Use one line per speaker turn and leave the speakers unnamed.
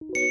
you